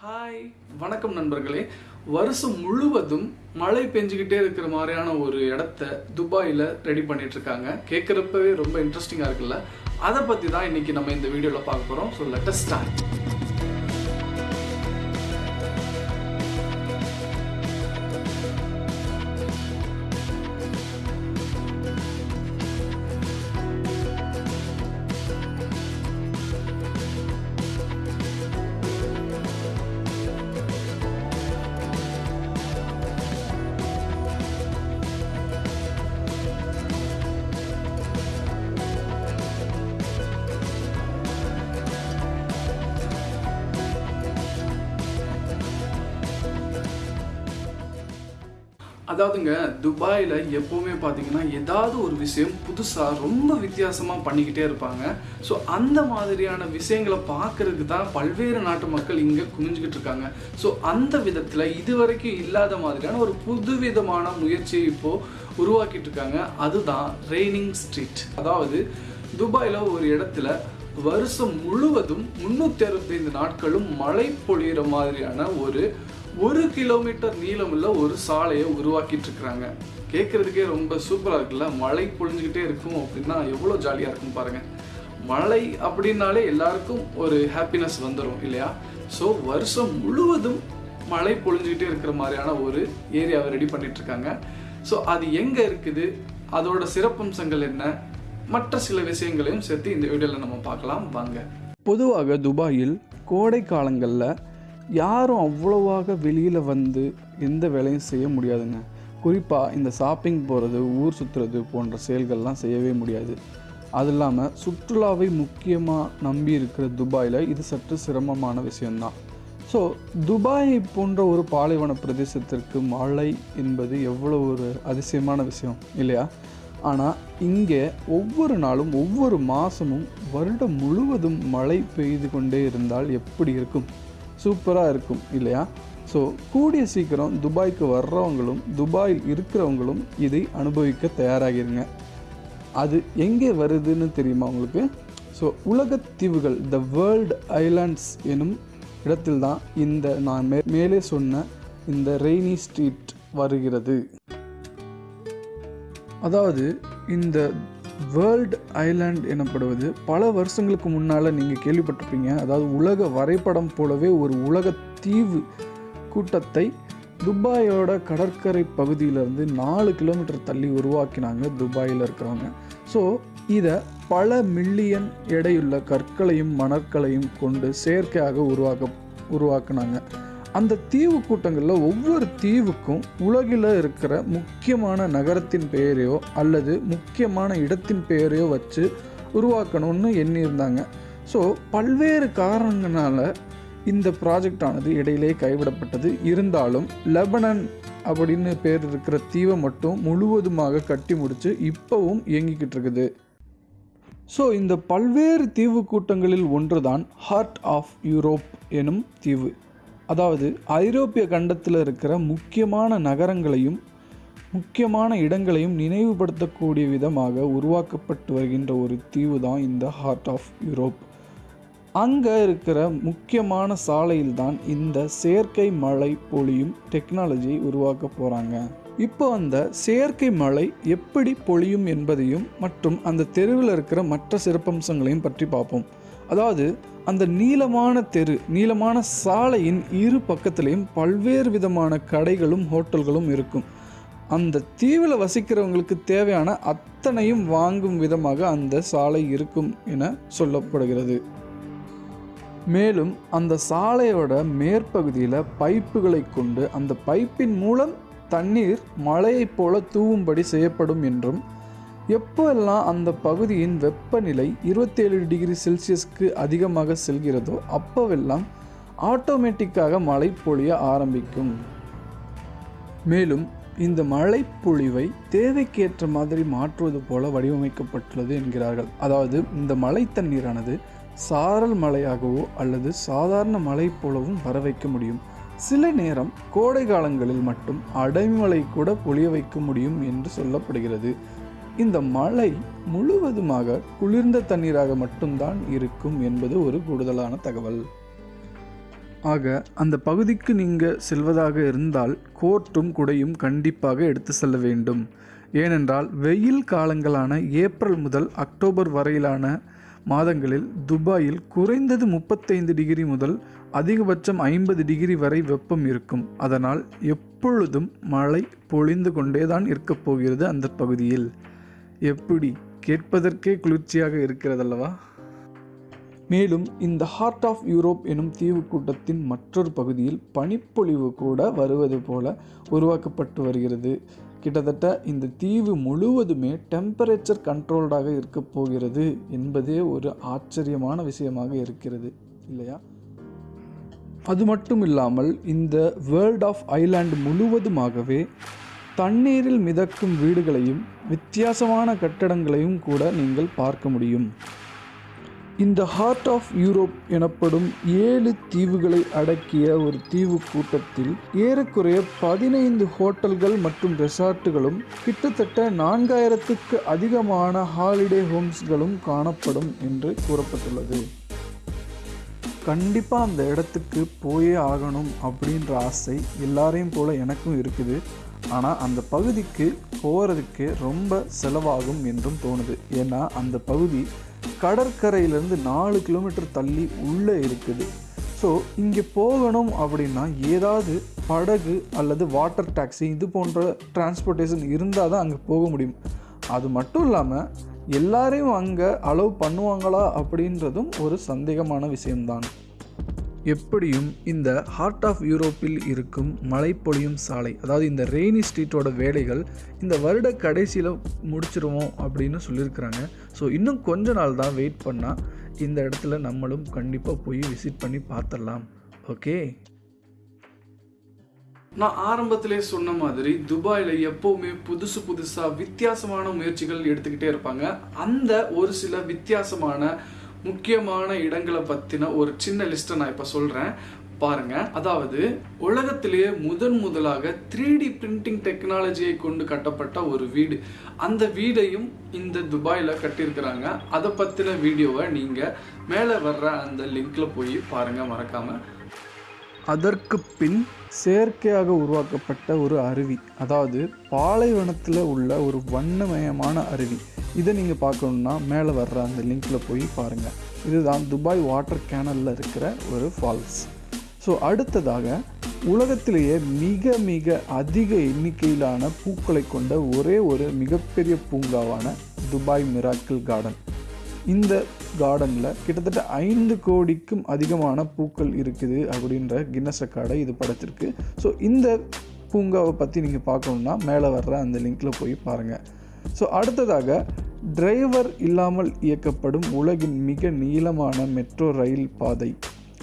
Hi வணக்கம் நண்பர்களே. வருஷம் முழுவதும் மழை பெஞ்சுக்கிட்டே இருக்கிற மாதிரியான ஒரு இடத்த துபாயில் ரெடி பண்ணிட்டு இருக்காங்க கேட்குறப்பவே ரொம்ப இன்ட்ரெஸ்டிங்காக இருக்குல்ல. அதை பற்றி தான் இன்னைக்கு நம்ம இந்த வீடியோவில் பார்க்க போகிறோம் ஸோ லெட்டஸ்ட் ஸ்டார்ட் அதாவதுங்க துபாயில் எப்போவுமே பார்த்தீங்கன்னா ஏதாவது ஒரு விஷயம் புதுசாக ரொம்ப வித்தியாசமாக பண்ணிக்கிட்டே இருப்பாங்க. ஸோ அந்த மாதிரியான விஷயங்களை பார்க்கறதுக்கு தான் பல்வேறு நாட்டு மக்கள் இங்கே குமிஞ்சிக்கிட்டு இருக்காங்க. ஸோ அந்த விதத்தில் இதுவரைக்கும் இல்லாத மாதிரியான ஒரு புதுவிதமான முயற்சியை இப்போது உருவாக்கிட்டு இருக்காங்க. அதுதான் ரெய்னிங் ஸ்ட்ரீட் அதாவது துபாயில் ஒரு இடத்துல வருஷம் முழுவதும் முந்நூற்றி அறுபத்தைந்து நாட்களும் மழை பொழியிற மாதிரியான ஒரு ஒரு கிலோமீட்டர் நீளமுள்ள ஒரு சாலையை உருவாக்கிட்டு இருக்கிறாங்க கேட்குறதுக்கே ரொம்ப சூப்பராக இருக்குல்ல? மழை பொழிஞ்சுக்கிட்டே இருக்கும் அப்படின்னா எவ்வளோ ஜாலியாக இருக்கும் பாருங்கள் மழை அப்படின்னாலே எல்லாருக்கும் ஒரு ஹாப்பினஸ் வந்துடும் இல்லையா? ஸோ வருஷம் முழுவதும் மழை பொழிஞ்சுக்கிட்டே இருக்கிற மாதிரியான ஒரு ஏரியாவை ரெடி பண்ணிட்டு இருக்காங்க ஸோ அது எங்கே இருக்குது? அதோட சிறப்பம்சங்கள் என்ன? மற்ற சில விஷயங்களையும் சேர்த்து இந்த வீடியோவில் நம்ம பார்க்கலாம். வாங்க. பொதுவாக துபாயில் கோடை காலங்களில் யாரும் அவ்வளோவாக வெளியில் வந்து எந்த வேலையும் செய்ய முடியாதுங்க. குறிப்பாக இந்த ஷாப்பிங் போகிறது ஊர் சுற்றுறது போன்ற செயல்கள்லாம் செய்யவே முடியாது. அது இல்லாமல் சுற்றுலாவை முக்கியமாக நம்பி இருக்கிற துபாயில் இது சற்று சிரமமான விஷயந்தான் ஸோ துபாய் போன்ற ஒரு பாலைவன பிரதேசத்திற்கு மழை என்பது எவ்வளோ ஒரு அதிசயமான விஷயம் இல்லையா? ஆனால் இங்கே ஒவ்வொரு நாளும் ஒவ்வொரு மாதமும் வருடம் முழுவதும் மழை பெய்து கொண்டே இருந்தால் எப்படி இருக்கும்? சூப்பராக இருக்கும் இல்லையா? ஸோ கூடிய சீக்கிரம் துபாய்க்கு வர்றவங்களும் துபாயில் இருக்கிறவங்களும் இதை அனுபவிக்க தயாராகிருங்க. அது எங்கே வருதுன்னு தெரியுமா உங்களுக்கு? ஸோ உலகத்தீவுகள் த வேர்ல்டு ஐலாண்ட்ஸ் எனும் இடத்தில்தான் இந்த நான் மே மேலே சொன்ன இந்த ரெய்னி ஸ்ட்ரீட் வருகிறது. அதாவது இந்த வேர்ல்டு ஐலாண்ட் எனப்படுவது பல வருஷங்களுக்கு முன்னால் நீங்கள் கேள்விப்பட்டிருப்பீங்க. அதாவது உலக வரைபடம் போலவே ஒரு உலக தீவு கூட்டத்தை துபாயோட கடற்கரை பகுதியிலேருந்து நாலு கிலோமீட்டர் தள்ளி உருவாக்கினாங்க. துபாயில் இருக்கிறவங்க. ஸோ இதை பல மில்லியன் எடையுள்ள கற்களையும் மணற்களையும் கொண்டு செயற்கையாக உருவாக்க உருவாக்குனாங்க. அந்த தீவு கூட்டங்களில் ஒவ்வொரு தீவுக்கும் உலகில் இருக்கிற முக்கியமான நகரத்தின் பெயரையோ அல்லது முக்கியமான இடத்தின் பெயரையோ வச்சு உருவாக்கணும்னு எண்ணியிருந்தாங்க. ஸோ பல்வேறு காரணங்களால் இந்த ப்ராஜெக்ட் ஆனது இடையிலே கைவிடப்பட்டது. இருந்தாலும் லெபனன் அப்படின்னு பேர் இருக்கிற தீவை மட்டும் முழுவதுமாக கட்டி முடித்து இப்போவும் இயங்கிக்கிட்டு இருக்குது. ஸோ இந்த பல்வேறு தீவு கூட்டங்களில் ஒன்றுதான் ஹார்ட் ஆஃப் யூரோப் எனும் தீவு. அதாவது ஐரோப்பிய கண்டத்தில் இருக்கிற முக்கியமான நகரங்களையும் முக்கியமான இடங்களையும் நினைவுபடுத்தக்கூடிய விதமாக உருவாக்கப்பட்டு வருகின்ற ஒரு தீவு தான் இந்த ஹார்ட் ஆஃப் யூரோப் அங்கே இருக்கிற முக்கியமான சாலையில் தான் இந்த செயற்கை மழை பொழியும் டெக்னாலஜியை உருவாக்க போகிறாங்க இப்போ அந்த செயற்கை மழை எப்படி பொழியும் என்பதையும் மற்றும் அந்த தெருவில் இருக்கிற மற்ற சிறப்பம்சங்களையும் பற்றி பார்ப்போம். அதாவது அந்த நீளமான தெரு நீளமான சாலையின் இரு பக்கத்திலையும் பல்வேறு விதமான கடைகளும் ஹோட்டல்களும் இருக்கும். அந்த தீவில் வசிக்கிறவங்களுக்கு தேவையான அத்தனையும் வாங்கும் விதமாக அந்த சாலை இருக்கும் என சொல்லப்படுகிறது. மேலும் அந்த சாலையோட மேற்பகுதியில் பைப்புகளை கொண்டு அந்த பைப்பின் மூலம் தண்ணீர் மழையைப் போல தூவும்படி செய்யப்படும் என்றும் எப்போல்லாம் அந்த பகுதியின் வெப்பநிலை இருபத்தேழு டிகிரி செல்சியஸ்க்கு அதிகமாக செல்கிறதோ அப்போவெல்லாம் ஆட்டோமேட்டிக்காக மழை பொழிய ஆரம்பிக்கும். மேலும் இந்த மழை பொழிவை தேவைக்கேற்ற மாதிரி மாற்றுவது போல வடிவமைக்கப்பட்டுள்ளது என்கிறார்கள். அதாவது இந்த மழை தண்ணீரானது சாரல் மழையாகவோ அல்லது சாதாரண மழை போலவும் வர வைக்க முடியும். சில நேரம் கோடை காலங்களில் மட்டும் அடைமழை கூட பொழிய வைக்க முடியும் என்று சொல்லப்படுகிறது. இந்த மழை முழுவதுமாக குளிர்ந்த தண்ணீராக மட்டும்தான் இருக்கும் என்பது ஒரு கூடுதலான தகவல். ஆக அந்த பகுதிக்கு நீங்கள் செல்வதாக இருந்தால் கோர்ட்டும் குடையும் கண்டிப்பாக எடுத்து செல்ல வேண்டும். ஏனென்றால் வெயில் காலங்களான ஏப்ரல் முதல் அக்டோபர் வரையிலான மாதங்களில் துபாயில் குறைந்தது முப்பத்தைந்து டிகிரி முதல் அதிகபட்சம் ஐம்பது டிகிரி வரை வெப்பம் இருக்கும். அதனால் எப்பொழுதும் மழை பொழிந்து கொண்டேதான் இருக்கப் போகிறது அந்த பகுதியில். எப்படி கேட்பதற்கே குளிர்ச்சியாக இருக்கிறதல்லவா? மேலும் இந்த ஹார்ட் ஆஃப் யூரோப் எனும் தீவு கூட்டத்தின் மற்றொரு பகுதியில் பனிப்பொழிவு கூட வருவது போல உருவாக்கப்பட்டு வருகிறது. கிட்டத்தட்ட இந்த தீவு முழுவதுமே டெம்பரேச்சர் கண்ட்ரோல்டாக இருக்க போகிறது என்பதே ஒரு ஆச்சரியமான விஷயமாக இருக்கிறது இல்லையா? அது மட்டும் இல்லாமல் இந்த வேர்ல்ட் ஆஃப் ஐலாண்ட் முழுவதுமாகவே தண்ணீரில் மிதக்கும் வீடுகளையும் வித்தியாசமான கட்டடங்களையும் கூட நீங்கள் பார்க்க முடியும். இந்த ஹார்ட் ஆஃப் யூரோப் எனப்படும் ஏழு தீவுகளை அடக்கிய ஒரு தீவு கூட்டத்தில் ஏறக்குறைய பதினைந்து ஹோட்டல்கள் மற்றும் ரெசார்ட்டுகளும் கிட்டத்தட்ட நான்காயிரத்துக்கு அதிகமான ஹாலிடே ஹோம்ஸ்களும் காணப்படும் என்று கூறப்பட்டுள்ளது. கண்டிப்பாக அந்த இடத்துக்கு போயே ஆகணும் அப்படின்ற ஆசை எல்லாரையும் போல் எனக்கும் இருக்குது. ஆனால் அந்த பகுதிக்கு போகிறதுக்கு ரொம்ப செலவாகும் என்றும் தோணுது. ஏன்னா அந்த பகுதி கடற்கரையிலேருந்து நாலு கிலோமீட்டர் தள்ளி உள்ளே இருக்குது. ஸோ இங்கே போகணும் அப்படின்னா ஏதாவது படகு அல்லது வாட்டர் டாக்ஸி இது போன்ற டிரான்ஸ்போர்ட்டேஷன் இருந்தால் தான் அங்கே போக முடியும். அது மட்டும் இல்லாமல் எல்லாரையும் அங்கே அலோவ் பண்ணுவாங்களா அப்படின்றதும் ஒரு சந்தேகமான விஷயம்தான். எப்படியும் இந்த ஹார்ட் ஆஃப் யூரோப்பில் இருக்கும் மழை பொழியும் சாலை அதாவது இந்த ரெய்னி ஸ்ட்ரீட்டோட வேலைகள் இந்த வருட கடைசியில் முடிச்சிருவோம் அப்படின்னு சொல்லியிருக்கிறாங்க. ஸோ இன்னும் கொஞ்ச நாள் தான் வெயிட் பண்ணால் இந்த இடத்துல நம்மளும் கண்டிப்பாக போய் விசிட் பண்ணி பார்த்துடலாம். ஓகே நான் ஆரம்பத்திலே சொன்ன மாதிரி துபாயில் எப்போவுமே புதுசு புதுசாக வித்தியாசமான முயற்சிகள் எடுத்துக்கிட்டே இருப்பாங்க. அந்த ஒரு சில வித்தியாசமான முக்கியமான இடங்களை பற்றின ஒரு சின்ன லிஸ்ட்டை நான் இப்போ சொல்கிறேன் பாருங்க. அதாவது உலகத்திலேயே முதன் முதலாக த்ரீ டி பிரிண்டிங் டெக்னாலஜியை கொண்டு கட்டப்பட்ட ஒரு வீடு. அந்த வீடையும் இந்த துபாயில் கட்டியிருக்கிறாங்க. அதை பற்றின வீடியோவை நீங்கள் மேலே வர்ற அந்த லிங்க்ல போய் பாருங்க மறக்காம. அதற்கு பின் செயற்கையாக உருவாக்கப்பட்ட ஒரு அருவி. அதாவது பாலைவனத்தில் உள்ள ஒரு வண்ணமயமான அருவி. இதை நீங்கள் பார்க்கணுன்னா மேலே வர்ற அந்த லிங்க்கில் போய் பாருங்கள் இதுதான் துபாய் வாட்டர் கேனலில் இருக்கிற ஒரு ஃபால்ஸ். ஸோ அடுத்ததாக உலகத்திலேயே மிக மிக அதிக எண்ணிக்கையிலான பூக்களை கொண்ட ஒரே ஒரு மிகப்பெரிய பூங்காவான துபாய் மிராக்கிள் கார்டன். இந்த கார்டனில் கிட்டத்தட்ட ஐந்து கோடிக்கும் அதிகமான பூக்கள் இருக்குது அப்படின்ற கின்னஸ் ரெக்கார்டை இது படைச்சிருக்கு. ஸோ இந்த பூங்காவை பற்றி நீங்கள் பார்க்கணுன்னா மேலே வர்ற அந்த லிங்க்கில் போய் பாருங்கள் ஸோ அடுத்ததாக டிரைவர் இல்லாமல் இயக்கப்படும் உலகின் மிக நீளமான மெட்ரோ ரயில் பாதை.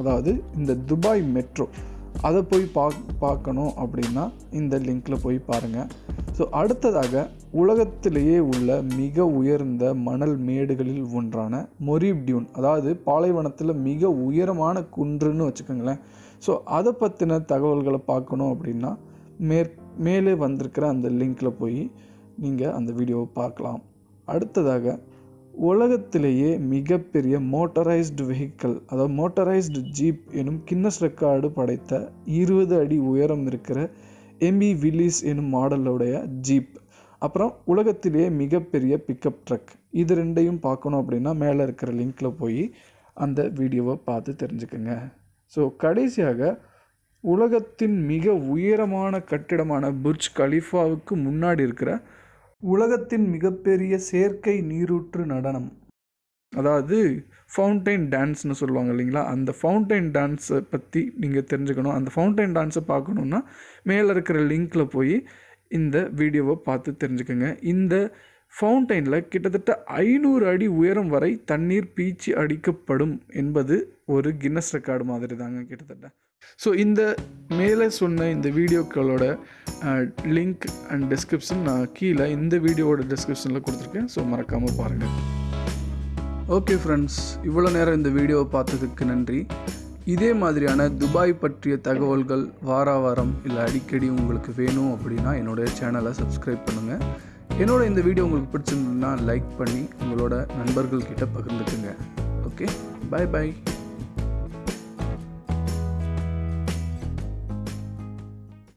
அதாவது இந்த துபாய் மெட்ரோ. அதை போய் பா பார்க்கணும் அப்படின்னா இந்த லிங்க்கில் போய் பாருங்கள் ஸோ அடுத்ததாக உலகத்திலேயே உள்ள மிக உயர்ந்த மணல் மேடுகளில் ஒன்றான மொரிப்டியூன் அதாவது பாலைவனத்தில் மிக உயரமான குன்றுன்னு வச்சுக்கோங்களேன். ஸோ அதை பற்றின தகவல்களை பார்க்கணும் அப்படின்னா மேற் மேலே வந்திருக்கிற அந்த லிங்க்கில் போய் நீங்கள் அந்த வீடியோவை பார்க்கலாம். அடுத்ததாக உலகத்திலேயே மிகப்பெரிய மோட்டரைஸ்டு வெஹிக்கிள் அதாவது மோட்டரைஸ்டு ஜீப் எனும் கின்னஸ் ரெக்கார்டு படைத்த இருபது அடி உயரம் இருக்கிற எம்பி வில்லிஸ் எனும் மாடலுடைய ஜீப் அப்புறம் உலகத்திலேயே மிகப்பெரிய பிக்கப் ட்ரக் இது ரெண்டையும் பார்க்கணும் அப்படின்னா மேலே இருக்கிற லிங்க்கில் போய் அந்த வீடியோவை பார்த்து தெரிஞ்சுக்கோங்க. ஸோ கடைசியாக உலகத்தின் மிக உயரமான கட்டிடமான புர்ஜ் கலிஃபாவுக்கு முன்னாடி இருக்கிற உலகத்தின் மிகப்பெரிய செயற்கை நீரூற்று நடனம். அதாவது ஃபவுண்டைன் டான்ஸ்னு சொல்லுவாங்க இல்லைங்களா? அந்த ஃபவுண்டைன் டான்ஸை பற்றி நீங்கள் தெரிஞ்சுக்கணும். அந்த ஃபவுண்டைன் டான்ஸை பார்க்கணுன்னா மேலே இருக்கிற லிங்க்கில் போய் இந்த வீடியோவை பார்த்து தெரிஞ்சுக்கோங்க. இந்த ஃபவுண்டைனில் கிட்டத்தட்ட ஐநூறு அடி உயரம் வரை தண்ணீர் பீச்சி அடிக்கப்படும் என்பது ஒரு கின்னஸ் ரெக்கார்டு மாதிரி தாங்க கிட்டத்தட்ட. ஸோ இந்த மேலே சொன்ன இந்த வீடியோக்களோட லிங்க் அண்ட் டிஸ்கிரிப்ஷன் நான் கீழே இந்த வீடியோவோட டிஸ்கிரிப்ஷனில் கொடுத்துருக்கேன். ஸோ மறக்காமல் பாருங்கள் ஓகே ஃப்ரெண்ட்ஸ் இவ்வளோ நேரம் இந்த வீடியோவை பார்த்ததுக்கு நன்றி. இதே மாதிரியான துபாய் பற்றிய தகவல்கள் வார வாரம் இல்லை அடிக்கடி உங்களுக்கு வேணும் அப்படின்னா என்னோட சேனலை சப்ஸ்கிரைப் பண்ணுங்கள் என்னோட இந்த வீடியோ உங்களுக்கு பிடிச்சிருந்ததுன்னா லைக் பண்ணி உங்களோட நண்பர்கள்கிட்ட பகிர்ந்துக்குங்க. ஓகே பாய் பாய்